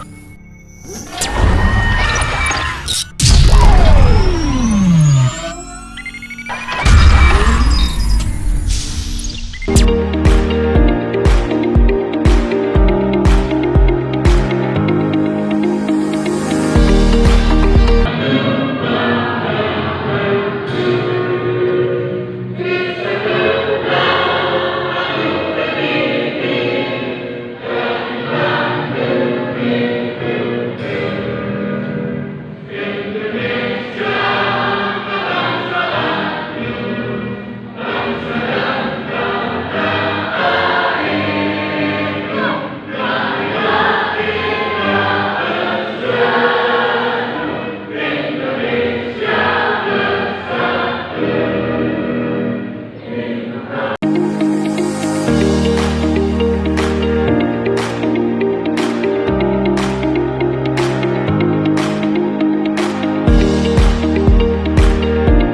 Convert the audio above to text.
Oh.